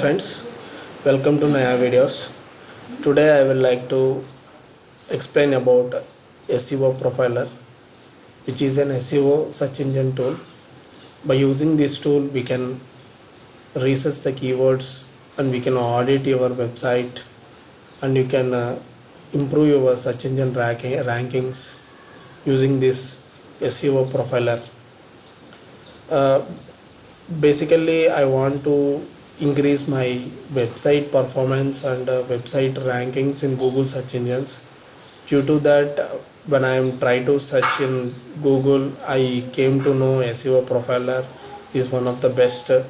friends welcome to Naya videos. Today I will like to explain about SEO profiler which is an SEO search engine tool. By using this tool we can research the keywords and we can audit your website and you can uh, improve your search engine ranking, rankings using this SEO profiler. Uh, basically I want to increase my website performance and uh, website rankings in Google search engines. Due to that, uh, when I am trying to search in Google, I came to know SEO Profiler is one of the best uh,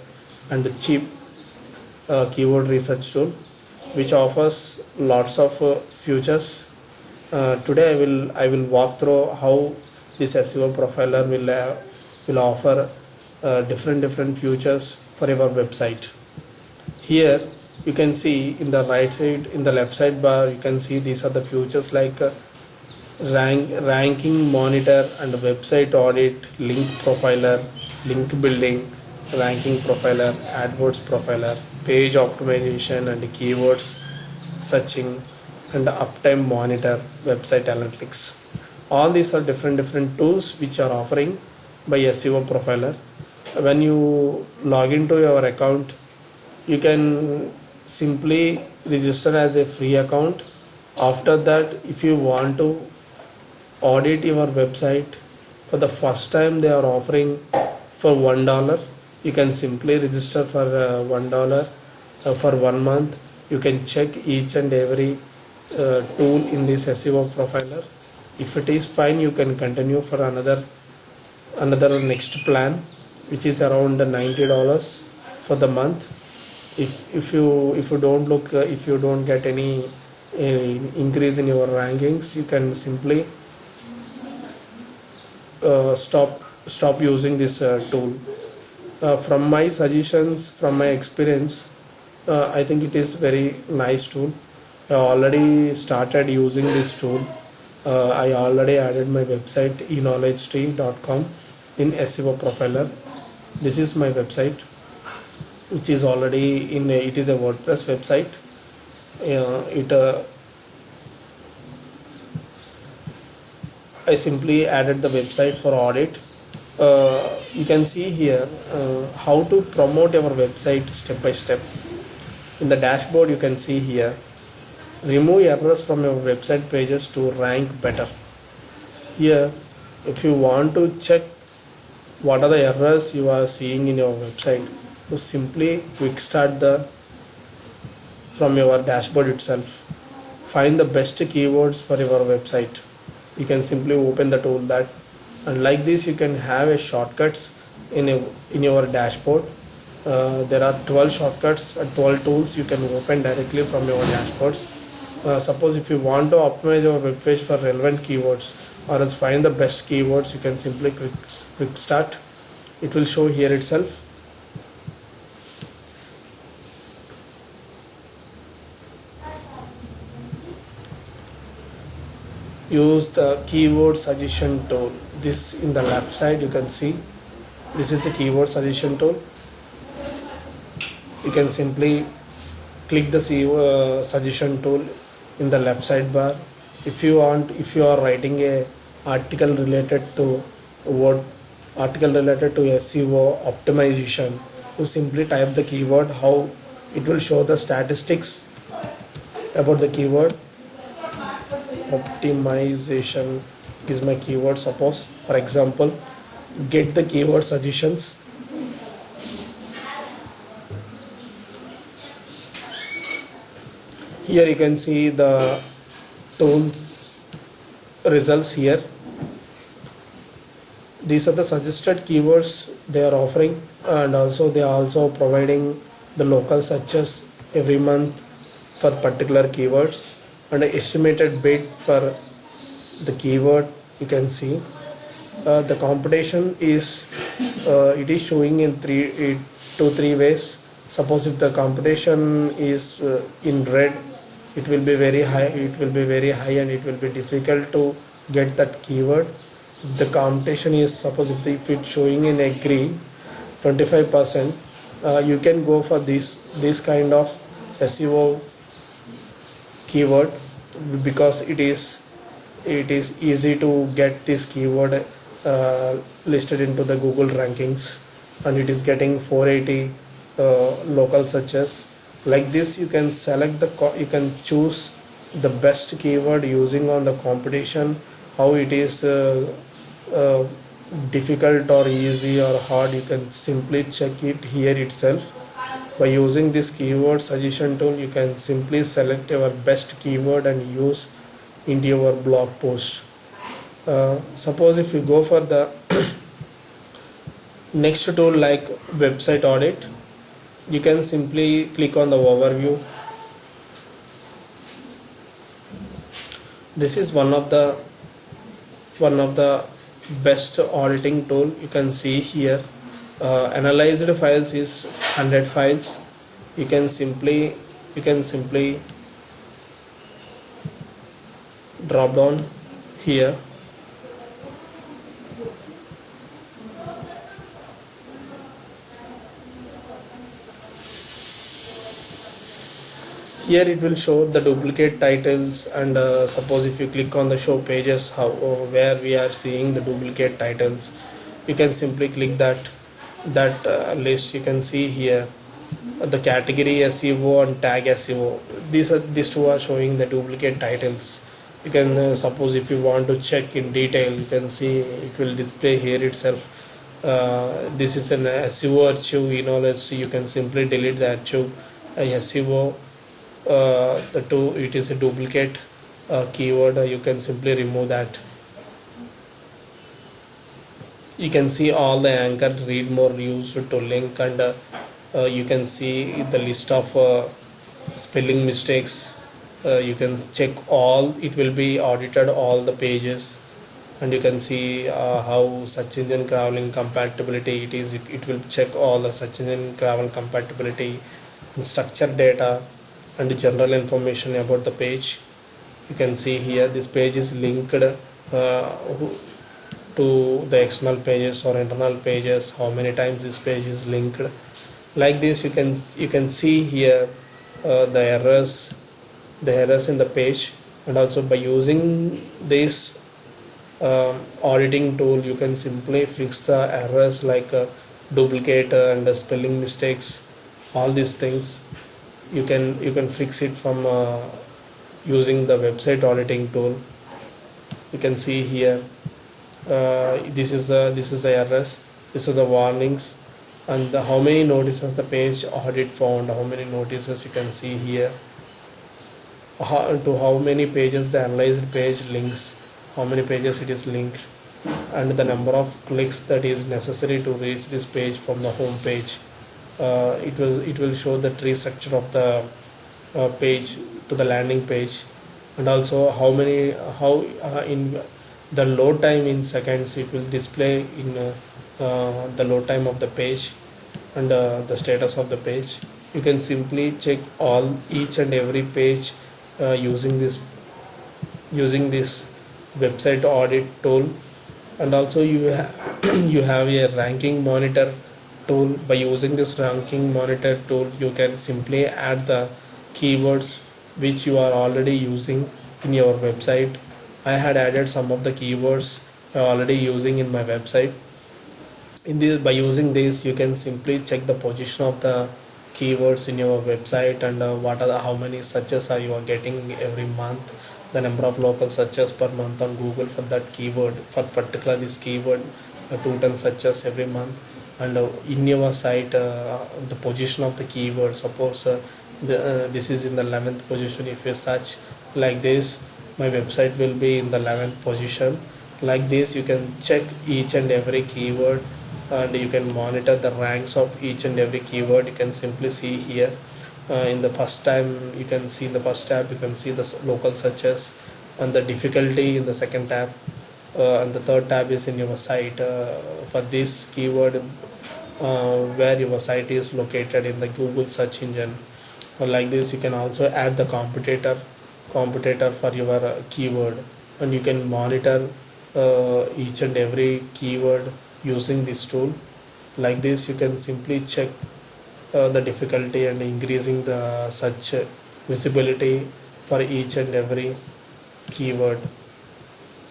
and cheap uh, keyword research tool, which offers lots of uh, features. Uh, today, I will I will walk through how this SEO Profiler will will offer different different features for your website here you can see in the right side in the left side bar you can see these are the features like uh, rank ranking monitor and website audit link profiler link building ranking profiler adwords profiler page optimization and keywords searching and uptime monitor website analytics. All these are different different tools which are offering by SEO profiler. When you log into your account you can simply register as a free account. After that if you want to audit your website for the first time they are offering for one dollar you can simply register for uh, one dollar uh, for one month. You can check each and every uh, tool in this SEO profiler. If it is fine you can continue for another another next plan which is around 90 dollars for the month if if you if you don't look uh, if you don't get any uh, increase in your rankings you can simply uh, stop stop using this uh, tool. Uh, from my suggestions from my experience uh, i think it is very nice tool. I already started using this tool. I already added my website eknowledgetree.com in seo profiler. This is my website which is already in a, it is a WordPress website. Uh, it uh, I simply added the website for audit. Uh, you can see here uh, how to promote your website step by step. In the dashboard you can see here remove errors from your website pages to rank better. Here if you want to check what are the errors you are seeing in your website to simply quick start the from your dashboard itself. Find the best keywords for your website. You can simply open the tool that and like this you can have a shortcuts in a, in your dashboard. Uh, there are 12 shortcuts and 12 tools you can open directly from your dashboards. Uh, suppose if you want to optimize your web page for relevant keywords or else find the best keywords you can simply quick, quick start. It will show here itself use the keyword suggestion tool. This in the left side you can see. This is the keyword suggestion tool. You can simply click the uh, suggestion tool in the left side bar if you want if you are writing a article related to word article related to SEO optimization you simply type the keyword how it will show the statistics about the keyword optimization is my keyword suppose. For example get the keyword suggestions. Here you can see the tools results here. These are the suggested keywords they are offering and also they are also providing the local searches every month for particular keywords and estimated bid for the keyword you can see. Uh, the competition is uh, it is showing in three it, two three ways. Suppose if the competition is uh, in red it will be very high it will be very high and it will be difficult to get that keyword. If the competition is suppose if, the, if it's showing in a agree 25 percent uh, you can go for this this kind of SEO keyword because it is it is easy to get this keyword uh, listed into the Google rankings and it is getting 480 uh, local searches. Like this you can select the you can choose the best keyword using on the competition how it is uh, uh, difficult or easy or hard you can simply check it here itself by using this keyword suggestion tool you can simply select your best keyword and use into your blog post. Uh, suppose if you go for the next tool like website audit you can simply click on the overview. This is one of the one of the best auditing tool you can see here uh, analyzed files is 100 files. You can simply you can simply drop down here. Here it will show the duplicate titles and uh, suppose if you click on the show pages how uh, where we are seeing the duplicate titles you can simply click that that uh, list you can see here. The category SEO and tag SEO these are these two are showing the duplicate titles. You can uh, suppose if you want to check in detail you can see it will display here itself. Uh, this is an SEO archive you know let's you can simply delete the archive SEO uh, the two it is a duplicate uh, keyword you can simply remove that you can see all the anchor read more used to link and uh, uh, you can see the list of uh, spelling mistakes. You can check all it will be audited all the pages. And you can see how search engine crawling compatibility it is. It, it will check all the search engine crawl compatibility and structured data and general information about the page. You can see here this page is linked uh, to the external pages or internal pages how many times this page is linked. Like this you can you can see here uh, the errors the errors in the page. And also by using this uh, auditing tool you can simply fix the errors like uh, duplicate and spelling mistakes all these things. You can you can fix it from uh, using the website auditing tool. You can see here this is the this is the errors this is the warnings. And the, how many notices the page audit found how many notices you can see here. How, to how many pages the analyzed page links how many pages it is linked and the number of clicks that is necessary to reach this page from the home page. Uh, it was it will show the tree structure of the uh, page to the landing page. And also how many how uh, in the load time in seconds it will display in uh, uh, the load time of the page and uh, the status of the page. You can simply check all each and every page using this using this website audit tool. And also you ha you have a ranking monitor tool. By using this ranking monitor tool you can simply add the keywords which you are already using in your website I had added some of the keywords already using in my website. In this by using this you can simply check the position of the keywords in your website and uh, what are the, how many searches are you are getting every month the number of local searches per month on google for that keyword for particular this keyword uh, 210 searches every month. And uh, in your site uh, the position of the keyword suppose uh, the, this is in the 11th position if you search like this my website will be in the 11th position. Like this you can check each and every keyword and you can monitor the ranks of each and every keyword. You can simply see here uh, in the first time you can see in the first tab you can see the local searches and the difficulty in the second tab uh, and the third tab is in your site. Uh, for this keyword uh, where your site is located in the Google search engine. Or like this you can also add the competitor competitor for your uh, keyword. And you can monitor uh, each and every keyword using this tool. Like this you can simply check uh, the difficulty and increasing the such visibility for each and every keyword.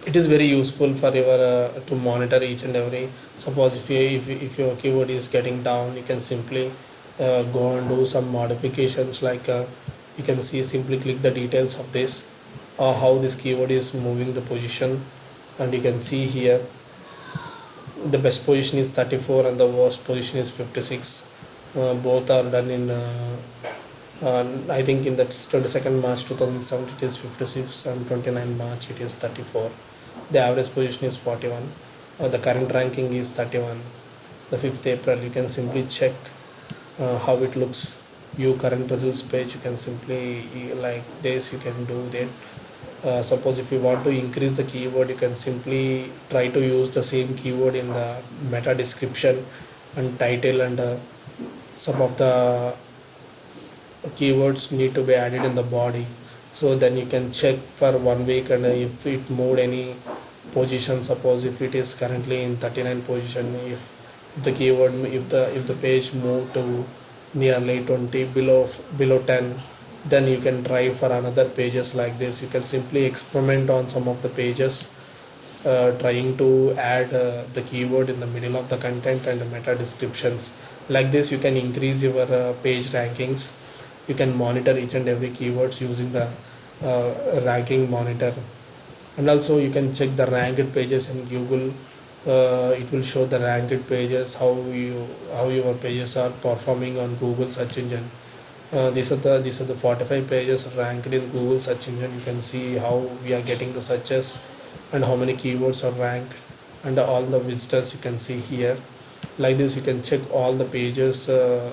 It is very useful for your uh, to monitor each and every. Suppose if you if, if your keyword is getting down you can simply uh, go and do some modifications like uh, you can see simply click the details of this or how this keyword is moving the position. And you can see here the best position is 34 and the worst position is 56 uh, both are done in uh, uh, I think in that 22nd March 2007 it is 56 and 29 March it is 34 the average position is 41 uh, the current ranking is 31 the 5th April you can simply check uh, how it looks view current results page you can simply like this you can do that. Uh, suppose if you want to increase the keyword you can simply try to use the same keyword in the meta description and title and uh, some of the keywords need to be added in the body. So then you can check for one week and if it moved any position. Suppose if it is currently in 39 position if the keyword if the if the page moved to nearly 20 below below 10 then you can try for another pages like this. You can simply experiment on some of the pages uh, trying to add uh, the keyword in the middle of the content and the meta descriptions. Like this you can increase your uh, page rankings. You can monitor each and every keywords using the uh, ranking monitor. And also you can check the ranked pages in google uh, it will show the ranked pages how you how your pages are performing on google search engine. Uh, these are the these are the 45 pages ranked in google search engine. You can see how we are getting the searches and how many keywords are ranked and all the visitors you can see here. Like this you can check all the pages uh,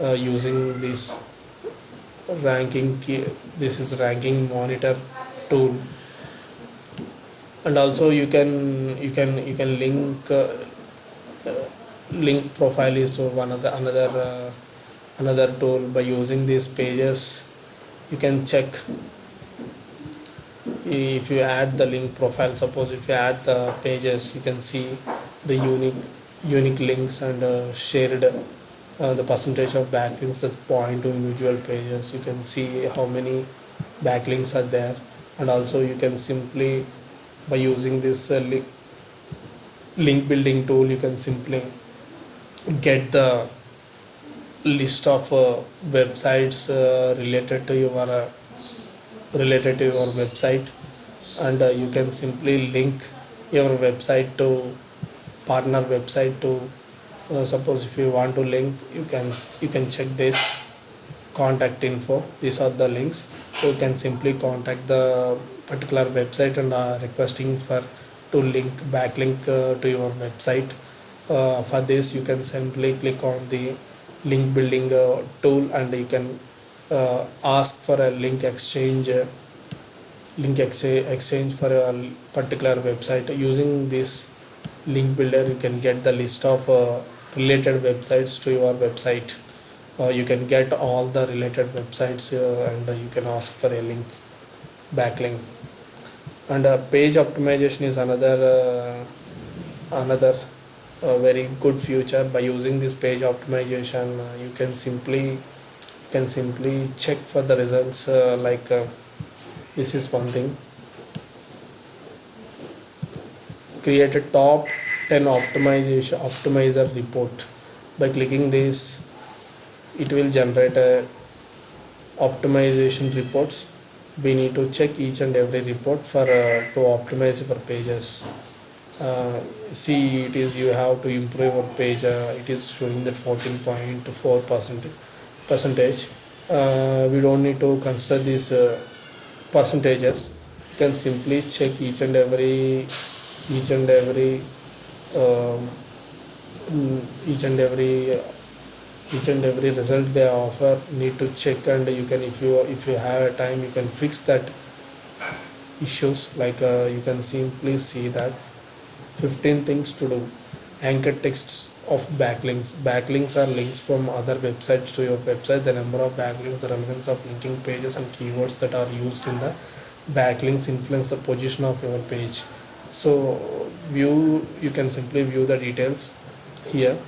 uh, using this ranking key this is ranking monitor tool and also you can you can you can link uh, uh, link profile is one of the another uh, another tool by using these pages. You can check if you add the link profile. Suppose if you add the pages you can see the unique unique links and uh, shared uh, the percentage of backlinks that point to individual pages. You can see how many backlinks are there. And also you can simply by using this uh, link, link building tool you can simply get the list of uh, websites uh, related to your uh, related to your website. And uh, you can simply link your website to partner website to suppose if you want to link you can you can check this contact info. These are the links. So you can simply contact the particular website and uh, requesting for to link backlink uh, to your website. Uh, for this you can simply click on the link building uh, tool and you can uh, ask for a link exchange uh, link exchange exchange for a particular website. Using this link builder you can get the list of uh, related websites to your website. You can get all the related websites and you can ask for a link backlink and uh, page optimization is another uh, another uh, very good feature by using this page optimization uh, you can simply can simply check for the results uh, like uh, this is one thing. Create a top 10 optimization optimizer report. By clicking this it will generate a optimization reports we need to check each and every report for uh, to optimize your pages. Uh, see it is you have to improve your page uh, it is showing that 14.4 percent percentage. Uh, we don't need to consider these uh, percentages. You can simply check each and every each and every um, mm, each and every each and every result they offer need to check and you can if you if you have a time you can fix that issues. Like uh, you can simply see that 15 things to do. Anchor texts of backlinks. Backlinks are links from other websites to your website. The number of backlinks the relevance of linking pages and keywords that are used in the backlinks influence the position of your page. So view you can simply view the details here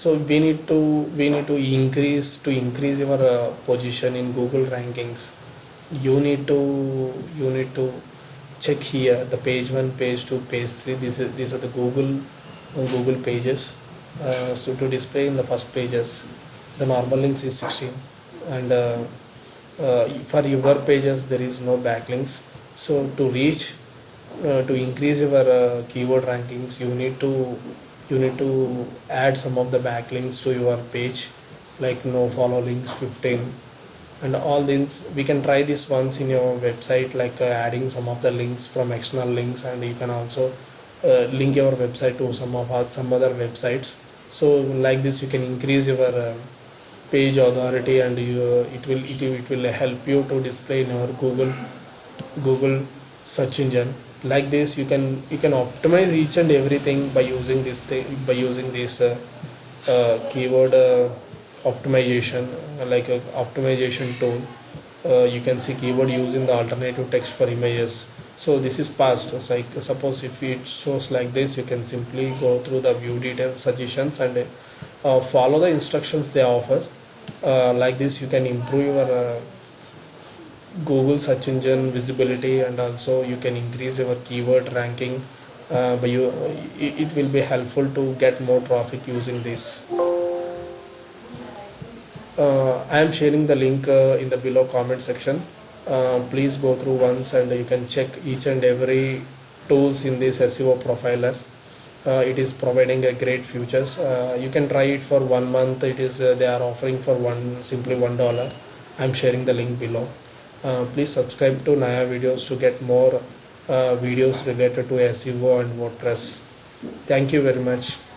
so we need to we need to increase to increase your uh, position in google rankings. You need to you need to check here the page one page two page three. These are these are the google uh, google pages. Uh, so to display in the first pages the normal links is 16 and uh, uh, for your pages there is no backlinks. So to reach uh, to increase your keyword rankings you need to you need to add some of the backlinks to your page like no follow links 15 and all these we can try this once in your website like uh, adding some of the links from external links and you can also uh, link your website to some of our, some other websites. So like this you can increase your uh, page authority and you, it will it, it will help you to display in your google google search engine like this you can you can optimize each and everything by using this thing by using this uh, uh, keyword uh, optimization like a optimization tool. Uh, you can see keyword using the alternative text for images. So this is passed. So like suppose if it shows like this you can simply go through the view details suggestions and uh, follow the instructions they offer. Uh, like this you can improve your google search engine visibility and also you can increase your keyword ranking uh, but you it, will be helpful to get more traffic using this uh, I am sharing the link uh, in the below comment section. Uh, please go through once and you can check each and every tools in this SEO profiler. Uh, it is providing a great features. Uh, you can try it for one month. It is they are offering for one simply one dollar. I am sharing the link below. Uh, please subscribe to Naya videos to get more uh, videos related to SEO and WordPress. Thank you very much.